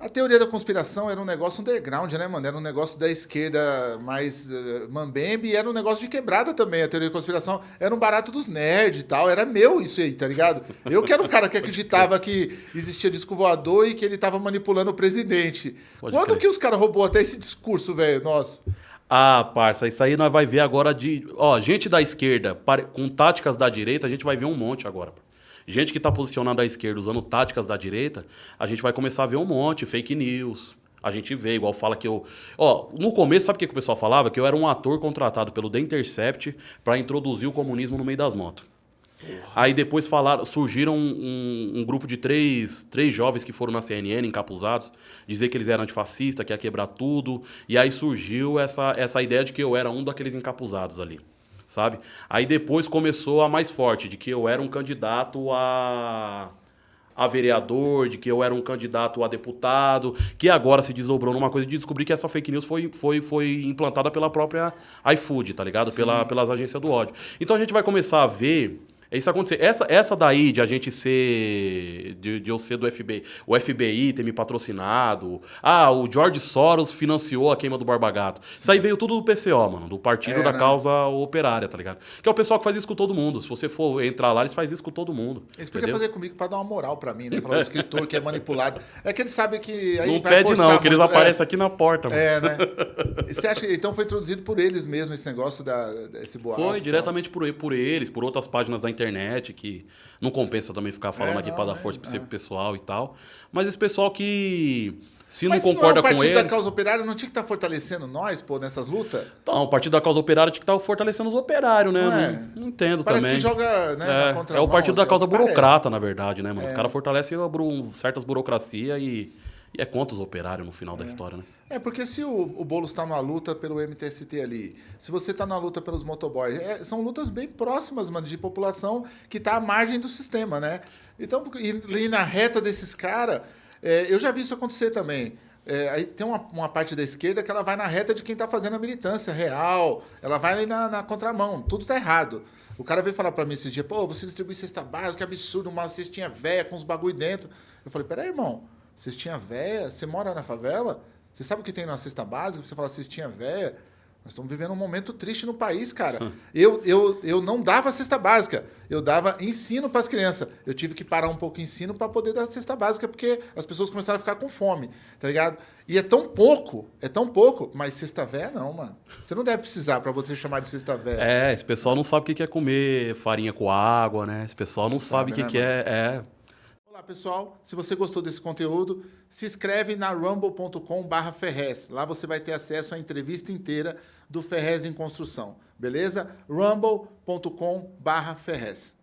A teoria da conspiração era um negócio underground, né, mano? Era um negócio da esquerda mais uh, mambembe e era um negócio de quebrada também. A teoria da conspiração era um barato dos nerds e tal. Era meu isso aí, tá ligado? Eu que era um cara que acreditava que existia disco voador e que ele tava manipulando o presidente. Pode Quando crer. que os caras roubou até esse discurso, velho, nosso? Ah, parça, isso aí nós vai ver agora de... Ó, gente da esquerda com táticas da direita, a gente vai ver um monte agora. Gente que está posicionada à esquerda usando táticas da direita, a gente vai começar a ver um monte, fake news. A gente vê, igual fala que eu. Ó, no começo, sabe o que, que o pessoal falava? Que eu era um ator contratado pelo The Intercept para introduzir o comunismo no meio das motos. Aí depois falaram, surgiram um, um, grupo de três, três jovens que foram na CNN encapuzados, dizer que eles eram antifascistas, que ia quebrar tudo. E aí surgiu essa, essa ideia de que eu era um daqueles encapuzados ali sabe? Aí depois começou a mais forte, de que eu era um candidato a a vereador, de que eu era um candidato a deputado, que agora se desdobrou numa coisa de descobrir que essa fake news foi, foi, foi implantada pela própria iFood, tá ligado? Pela, pelas agências do ódio. Então a gente vai começar a ver isso acontecer. Essa, essa daí de a gente ser. De, de eu ser do FBI, o FBI ter me patrocinado. Ah, o George Soros financiou a queima do Barbagato. Isso aí veio tudo do PCO, mano, do Partido é, da né? Causa Operária, tá ligado? Que é o pessoal que faz isso com todo mundo. Se você for entrar lá, eles fazem isso com todo mundo. Eles podiam fazer comigo pra dar uma moral pra mim, né? Falar o escritor que é manipulado. É que eles sabem que. Aí não pede, não, que eles aparecem é. aqui na porta, mano. É, né? E você acha que então foi introduzido por eles mesmo esse negócio da, desse boato? Foi, diretamente por, por eles, por outras páginas da internet internet, que não compensa também ficar falando é, aqui para dar força é, para esse pessoal e tal. Mas esse pessoal que se Mas não concorda com eles... o Partido da Causa Operária não tinha que estar tá fortalecendo nós, pô, nessas lutas? Então, o Partido da Causa Operária tinha que estar tá fortalecendo os operários, né? Não, é. não, não entendo parece também. Parece que joga né, é, É o Partido da Causa parece. Burocrata, na verdade, né, mano? Os é. caras fortalecem certas burocracias e e é contra os operários no final é. da história, né? É, porque se o, o Boulos está numa luta pelo MTST ali, se você está na luta pelos motoboys, é, são lutas bem próximas, mano, de população que está à margem do sistema, né? Então, e, e na reta desses caras, é, eu já vi isso acontecer também. É, aí tem uma, uma, parte da esquerda que ela vai na reta de quem está fazendo a militância real, ela vai ali na, na contramão, tudo está errado. O cara veio falar para mim esses dias, pô, você distribui cesta básica, que absurdo, uma cestinha velha com os bagulho dentro. Eu falei, peraí, irmão, cestinha véia, você mora na favela? Você sabe o que tem na cesta básica? Você fala cestinha véia. Nós estamos vivendo um momento triste no país, cara. Hum. Eu, eu, eu não dava cesta básica, eu dava ensino para as crianças. Eu tive que parar um pouco o ensino para poder dar cesta básica, porque as pessoas começaram a ficar com fome, tá ligado? E é tão pouco, é tão pouco, mas cesta véia não, mano. Você não deve precisar para você chamar de cesta véia. É, esse pessoal não sabe o que é comer farinha com água, né? Esse pessoal não, não sabe o que, né, que é Olá pessoal, se você gostou desse conteúdo, se inscreve na rumble.com Ferrez. Lá você vai ter acesso à entrevista inteira do Ferrez em Construção, beleza? rumble.com Ferrez.